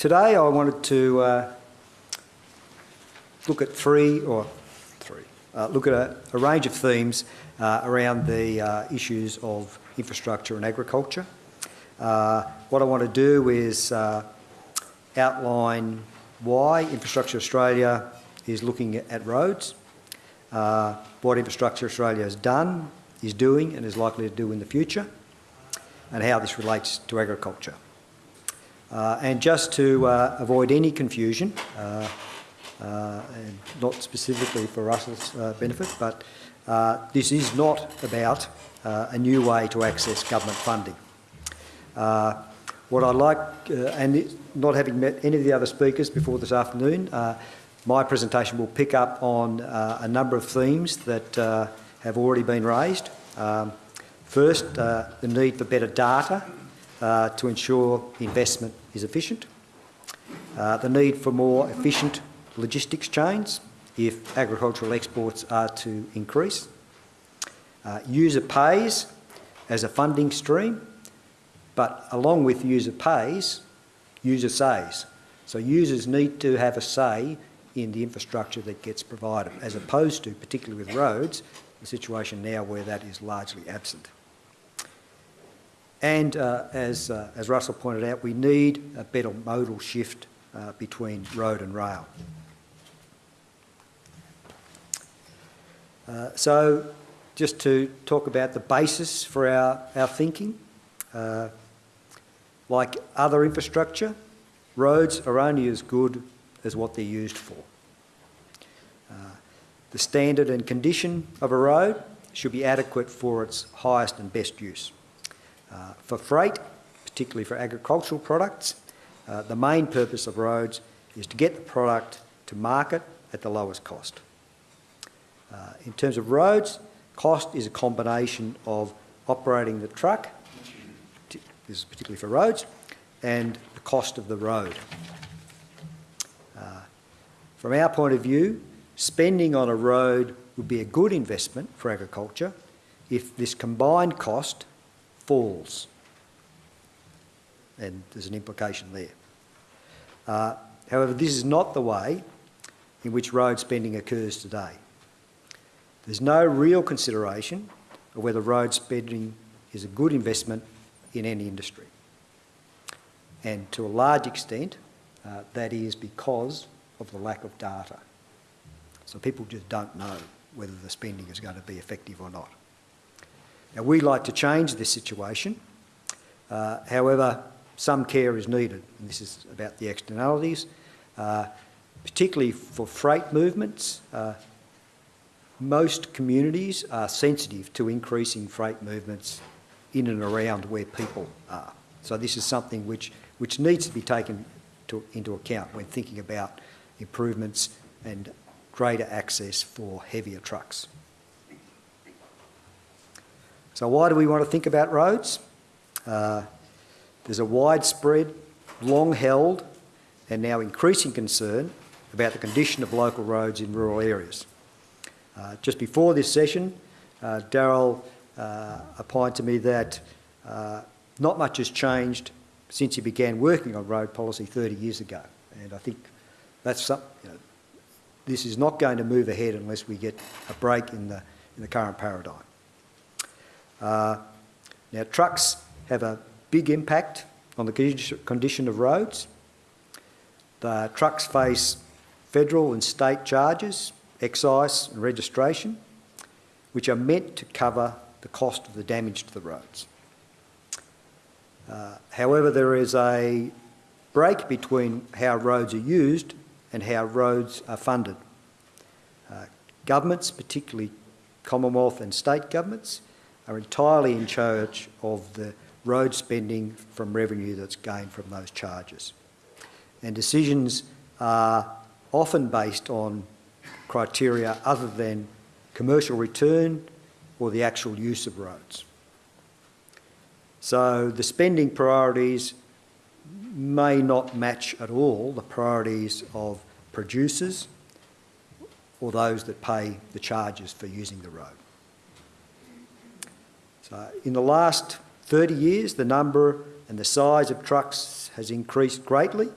today I wanted to uh, look at three, or three, uh, look at a, a, range of themes uh, around the uh, issues of infrastructure and agriculture. Uh, what I want to do is uh, outline why Infrastructure Australia is looking at roads, what Infrastructure Australia has done, is doing and is likely to do in the future, and how this relates to agriculture. Uh, and just to uh, avoid any confusion, uh, uh not specifically for Russell's uh, benefit, but uh, this is not about a new way to access government funding. what I like, and not having met any of the other speakers before this afternoon, my presentation will pick up on a number of themes that have already been raised. Um, first, uh, the need for better data uh, to ensure investment is efficient. Uh, the need for more efficient logistics chains if agricultural exports are to increase. Uh, user pays as a funding stream, but along with user pays, user says. So users need to have a say in the infrastructure that gets provided, as opposed to, particularly with roads, the situation now where that is largely absent. And uh, as, uh, as Russell pointed out, we need a better modal shift uh, between road and rail. Uh, so just to talk about the basis for our, our thinking, uh, like other infrastructure, roads are only as good as what they're used for. The standard and condition of a road should be adequate for its highest and best use. Uh, for freight, particularly for agricultural products, uh, the main purpose of roads is to get the product to market at the lowest cost. Uh, in terms of roads, cost is a combination of operating the truck, this is particularly for roads, and the cost of the road. Uh, from our point of view, spending on a road would be a good investment for agriculture if this combined cost falls. And there's an implication there. Uh, however, this is not the way in which road spending occurs today. There's no real consideration of whether road spending is a good investment in any industry. And to a large extent, uh, that is because of the lack of data. So people just don't know whether the spending is going to be effective or not. Now we like to change this situation. Uh, however, some care is needed, and this is about the externalities, uh, particularly for freight movements. Uh, most communities are sensitive to increasing freight movements in and around where people are. So this is something which, which needs to be taken to, into account when thinking about improvements and greater access for heavier trucks. So why do we want to think about roads? Uh, there's a widespread, long-held and now increasing concern about the condition of local roads in rural areas. Uh, just before this session, uh, Daryl uh, opined to me that uh, not much has changed since he began working on road policy 30 years ago. And I think that's some, you know, this is not going to move ahead unless we get a break in the, in the current paradigm. Uh, now, trucks have a big impact on the condition of roads. The trucks face federal and state charges, excise and registration, which are meant to cover the cost of the damage to the roads. Uh, however, there is a break between how roads are used and how roads are funded. Uh, governments, particularly Commonwealth and state governments, are entirely in charge of the road spending from revenue that's gained from those charges. And decisions are often based on criteria other than commercial return or the actual use of roads. So the spending priorities may not match at all the priorities of producers or those that pay the charges for using the road. So in the last 30 years, the number and the size of trucks has increased greatly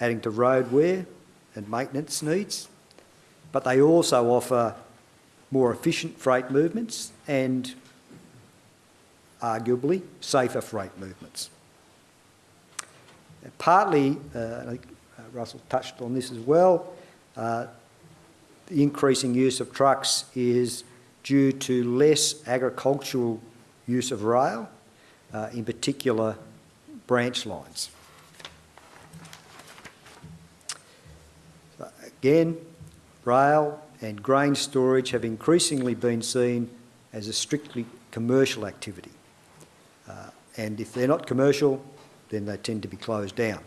adding to road wear and maintenance needs, but they also offer more efficient freight movements and arguably safer freight movements. Partly, uh, I think uh, Russell touched on this as well, uh, the increasing use of trucks is due to less agricultural use of rail, uh, in particular branch lines. Again, rail and grain storage have increasingly been seen as a strictly commercial activity. Uh, and if they're not commercial, then they tend to be closed down.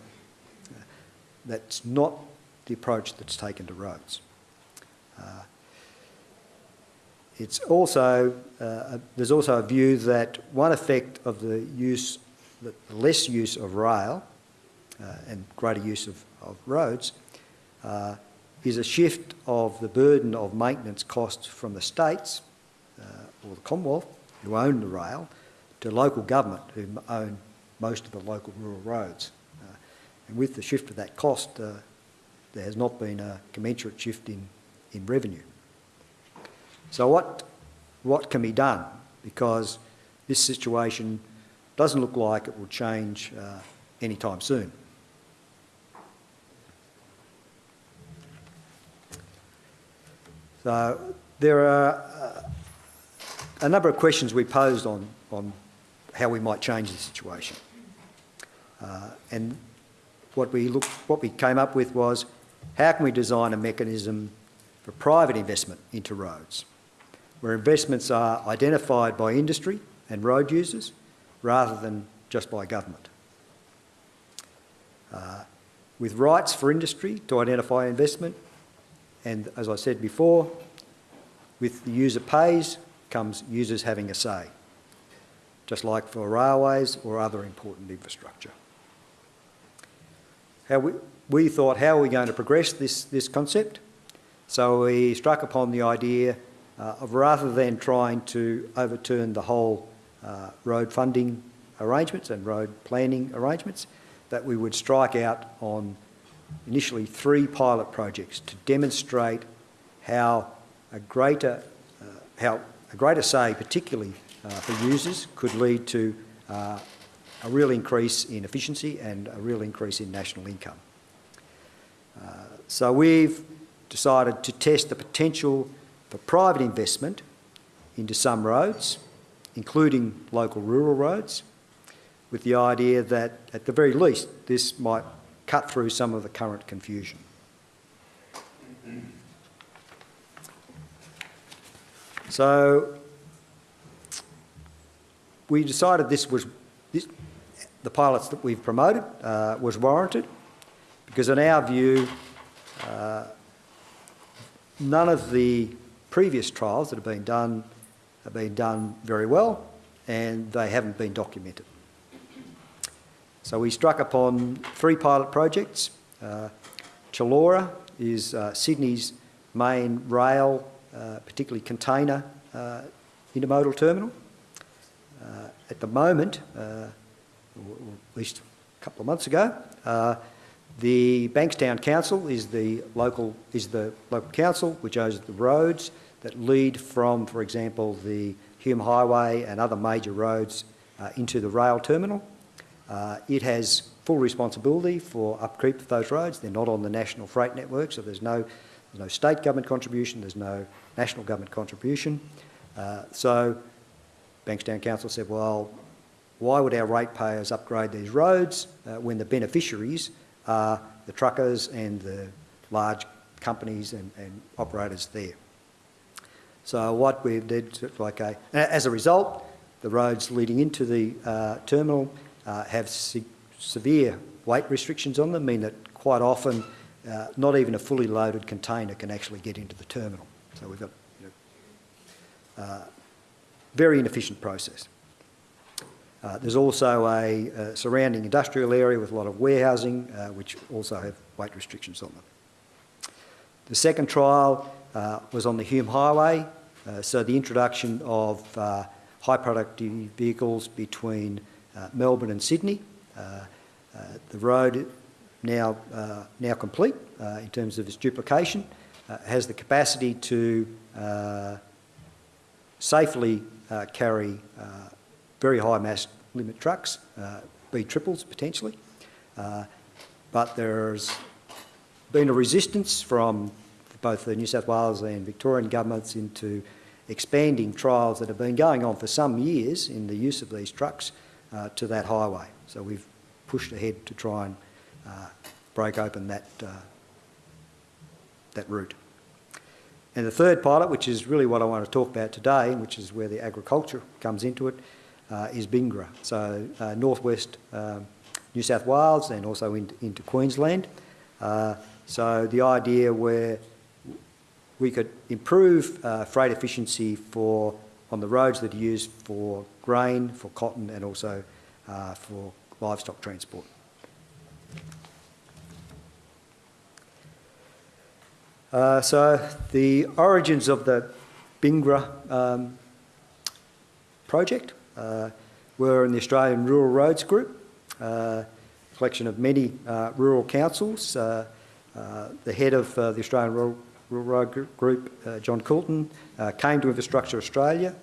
Uh, that's not the approach that's taken to roads. Uh, it's also, uh, there's also a view that one effect of the use, the less use of rail uh, and greater use of, of roads uh, is a shift of the burden of maintenance costs from the states uh, or the Commonwealth, who own the rail, to local government, who own most of the local rural roads. Uh, and with the shift of that cost, uh, there has not been a commensurate shift in, in revenue. So what, what can be done? Because this situation doesn't look like it will change uh, anytime soon. So there are uh, a number of questions we posed on, on how we might change the situation. Uh, and what we, looked, what we came up with was how can we design a mechanism for private investment into roads, where investments are identified by industry and road users rather than just by government. Uh, with rights for industry to identify investment, and as I said before, with the user pays comes users having a say, just like for railways or other important infrastructure. How we, we thought, how are we going to progress this, this concept? So we struck upon the idea of rather than trying to overturn the whole uh, road funding arrangements and road planning arrangements, that we would strike out on initially three pilot projects to demonstrate how a greater, uh, how a greater say, particularly uh, for users, could lead to uh, a real increase in efficiency and a real increase in national income. Uh, so we've decided to test the potential for private investment into some roads, including local rural roads, with the idea that at the very least this might cut through some of the current confusion. So we decided this was this, the pilots that we've promoted uh, was warranted because in our view uh, none of the previous trials that have been done have been done very well and they haven't been documented. So we struck upon three pilot projects. Uh, Chullora is uh, Sydney's main rail, uh, particularly container uh, intermodal terminal. Uh, at the moment, uh, or at least a couple of months ago, the Bankstown Council is the local is the local council which owns the roads that lead from, for example, the Hume Highway and other major roads uh, into the rail terminal. Uh, it has full responsibility for upkeep of those roads. They're not on the national freight network, so there's no, there's no state government contribution, there's no national government contribution. Uh, so Bankstown Council said, well, why would our ratepayers upgrade these roads uh, when the beneficiaries are the truckers and the large companies and, and operators there? So what we did, like a, as a result, the roads leading into the uh, terminal uh, have se severe weight restrictions on them, mean that quite often uh, not even a fully loaded container can actually get into the terminal. So we've got you know, uh, very inefficient process. Uh, there's also a, a, surrounding industrial area with a lot of warehousing, uh, which also have weight restrictions on them. The second trial uh, was on the Hume Highway, uh, so the introduction of uh, high productivity vehicles between uh, Melbourne and Sydney. the road now, uh, now complete uh, in terms of its duplication, uh, has the capacity to uh, safely uh, carry uh, very high mass limit trucks, uh, B triples potentially. Uh, but there's been a resistance from both the New South Wales and Victorian governments into expanding trials that have been going on for some years in the use of these trucks uh, to that highway. So we've pushed ahead to try and uh, break open that, uh, that route. And the third pilot, which is really what I want to talk about today, which is where the agriculture comes into it, is Bingara. So uh, northwest um, New South Wales and also into, into Queensland. Uh, so the idea where we could improve uh, freight efficiency for on the roads that are used for grain, for cotton and also uh, for livestock transport. Uh, so the origins of the Bingara um, project uh, were in the Australian Rural Roads Group, uh, collection of many uh, rural councils. Uh, uh, the head of the Australian Rural, Rural Road Group, John Coulton, came to Infrastructure Australia.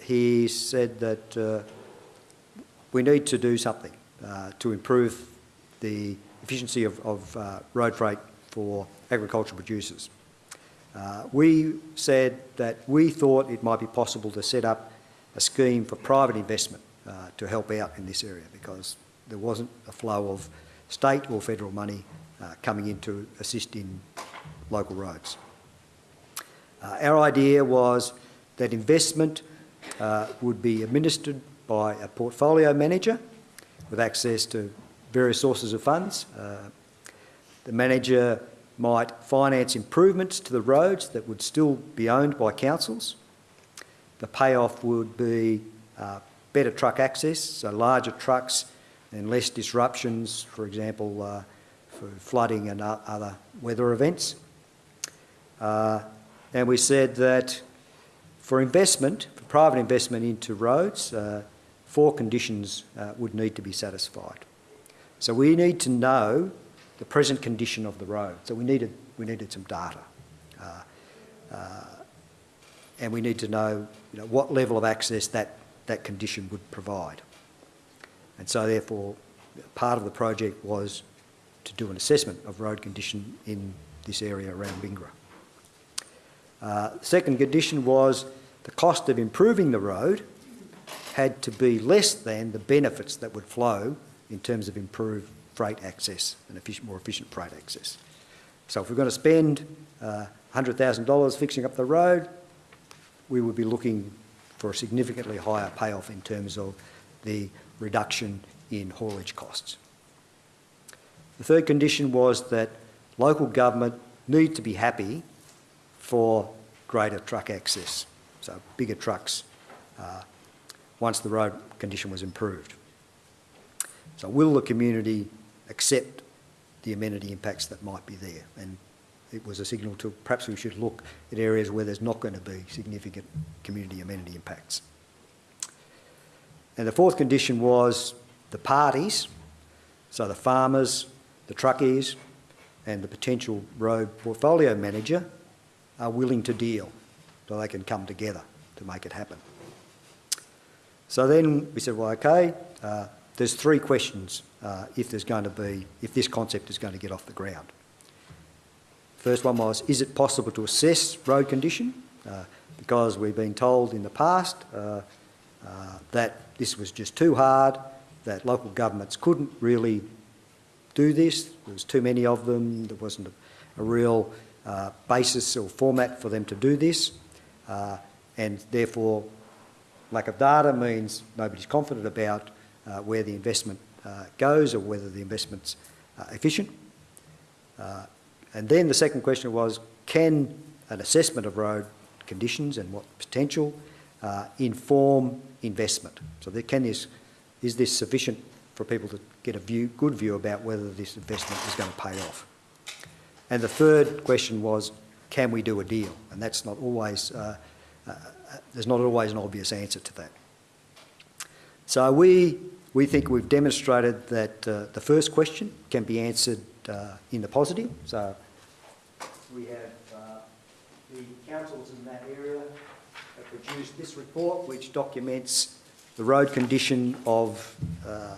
he said that we need to do something to improve the efficiency of, of road freight for agricultural producers. Uh, we said that we thought it might be possible to set up a scheme for private investment uh, to help out in this area because there wasn't a flow of state or federal money uh, coming in to assist in local roads. Uh, our idea was that investment uh, would be administered by a portfolio manager with access to various sources of funds. Uh, the manager might finance improvements to the roads that would still be owned by councils. The payoff would be uh, better truck access, so larger trucks and less disruptions, for example, uh, for flooding and other weather events. Uh, and we said that for investment, for private investment into roads, uh, four conditions uh, would need to be satisfied. So we need to know the present condition of the road. So we needed, we needed some data. Uh, uh, and we need to know, you know what level of access that, that condition would provide. And so therefore, part of the project was to do an assessment of road condition in this area around Bingara. Uh, second condition was the cost of improving the road had to be less than the benefits that would flow in terms of improved freight access and efficient, more efficient freight access. So if we're going to spend uh, $100,000 fixing up the road, we would be looking for a significantly higher payoff in terms of the reduction in haulage costs. The third condition was that local government need to be happy for greater truck access, so bigger trucks uh, once the road condition was improved. So will the community accept the amenity impacts that might be there. And it was a signal to perhaps we should look at areas where there's not going to be significant community amenity impacts. And the fourth condition was the parties, so the farmers, the truckies, and the potential road portfolio manager are willing to deal so they can come together to make it happen. So then we said, well, okay, uh, there's three questions uh, if there's going to be, if this concept is going to get off the ground. First one was, is it possible to assess road condition? Uh, because we've been told in the past uh, uh that this was just too hard, that local governments couldn't really do this. There was too many of them. There wasn't a, a real uh, basis or format for them to do this. Uh, and therefore, lack of data means nobody's confident about uh, where the investment goes or whether the investment's efficient. Uh, and then the second question was, can an assessment of road conditions and what potential uh, inform investment? So there, can this, is this sufficient for people to get a view, good view about whether this investment is going to pay off? And the third question was, can we do a deal? And that's not always, uh, uh, there's not always an obvious answer to that. So we we think we've demonstrated that uh, the first question can be answered in the positive. So we have uh, the councils in that area have produced this report which documents the road condition of uh,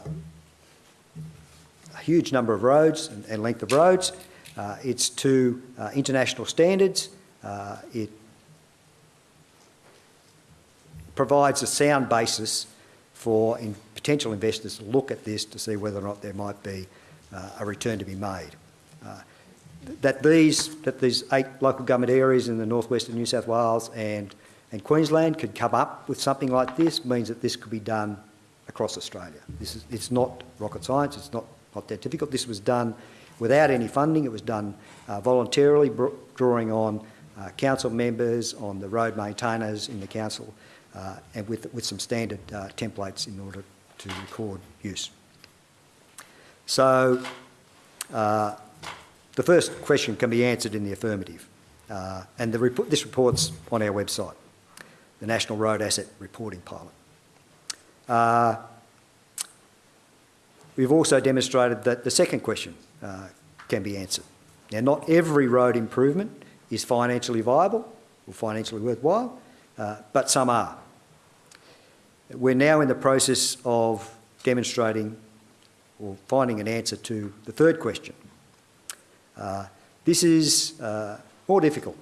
a huge number of roads and, and length of roads. Uh, it's to uh, international standards. Uh, it provides a sound basis for in potential investors to look at this to see whether or not there might be uh, a return to be made. Uh, that these that these eight local government areas in the northwest of New South Wales and and Queensland could come up with something like this means that this could be done across Australia. This is it's not rocket science. It's not not that difficult. This was done without any funding. It was done uh, voluntarily, drawing on uh, council members, on the road maintainers in the council, uh, and with, with some standard uh, templates in order to record use. So uh, the first question can be answered in the affirmative. Uh, and the report, this report's on our website, the National Road Asset Reporting Pilot. Uh, we've also demonstrated that the second question uh, can be answered. Now, not every road improvement is financially viable or financially worthwhile, uh, but some are. We're now in the process of demonstrating or finding an answer to the third question. Uh, this is uh, more difficult.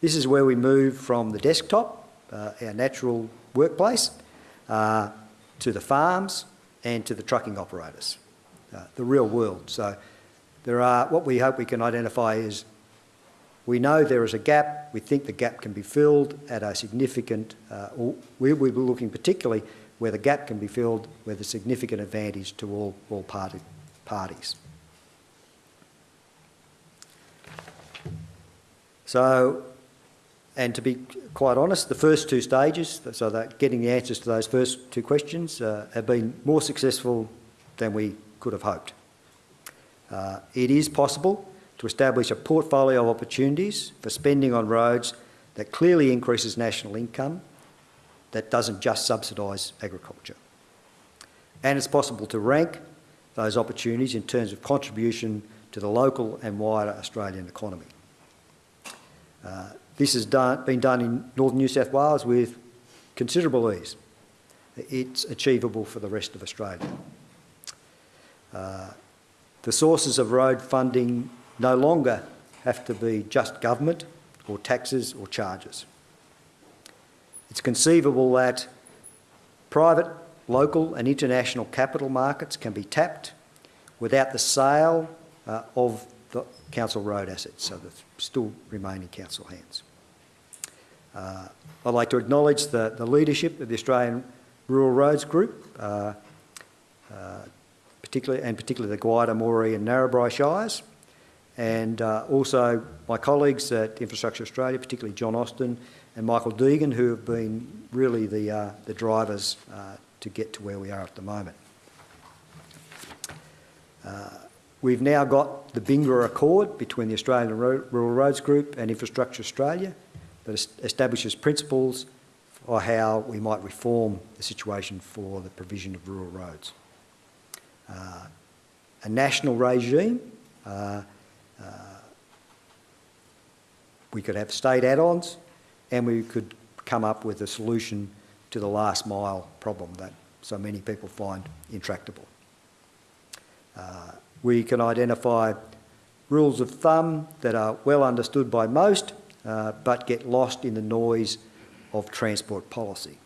This is where we move from the desktop, uh, our natural workplace, uh, to the farms and to the trucking operators, uh, the real world. So there are, what we hope we can identify is we know there is a gap. We think the gap can be filled at a significant, uh, we will be looking particularly where the gap can be filled with a significant advantage to all, all party, parties. So, and to be quite honest, the first two stages, so that getting the answers to those first two questions, uh, have been more successful than we could have hoped. Uh, it is possible to establish a portfolio of opportunities for spending on roads that clearly increases national income, that doesn't just subsidise agriculture. And it's possible to rank those opportunities in terms of contribution to the local and wider Australian economy. Uh, this has done, been done in northern New South Wales with considerable ease. It's achievable for the rest of Australia. Uh, the sources of road funding no longer have to be just government or taxes or charges. It's conceivable that private, local and international capital markets can be tapped without the sale uh, of the council road assets, so that still remain in council hands. Uh, I'd like to acknowledge the, the leadership of the Australian Rural Roads Group, uh, uh particularly, and particularly the Gwydir, Moree and Narrabri Shires, and uh, also my colleagues at Infrastructure Australia, particularly John Austin and Michael Deegan, who have been really the, uh, the drivers uh, to get to where we are at the moment. Uh, we've now got the Bingara Accord between the Australian Rural Roads Group and Infrastructure Australia that establishes principles for how we might reform the situation for the provision of rural roads. Uh, a national regime uh, we could have state add-ons and we could come up with a solution to the last mile problem that so many people find intractable. Uh, we can identify rules of thumb that are well understood by most uh, but get lost in the noise of transport policy.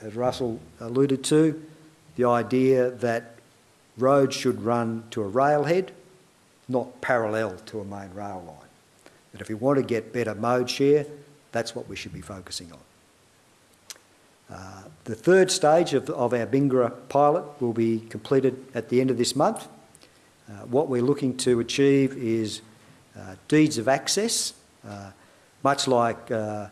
As Russell alluded to, the idea that roads should run to a railhead not parallel to a main rail line. But if we want to get better mode share, that's what we should be focusing on. Uh, the third stage of, of, our Bingara pilot will be completed at the end of this month. Uh, what we're looking to achieve is uh, deeds of access, uh, much like uh,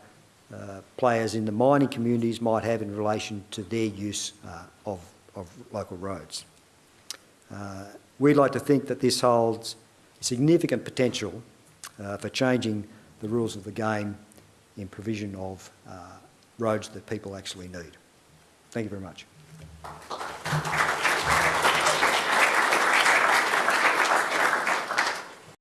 uh, players in the mining communities might have in relation to their use of, of, local roads. we'd like to think that this holds significant potential uh, for changing the rules of the game in provision of uh, roads that people actually need. Thank you very much.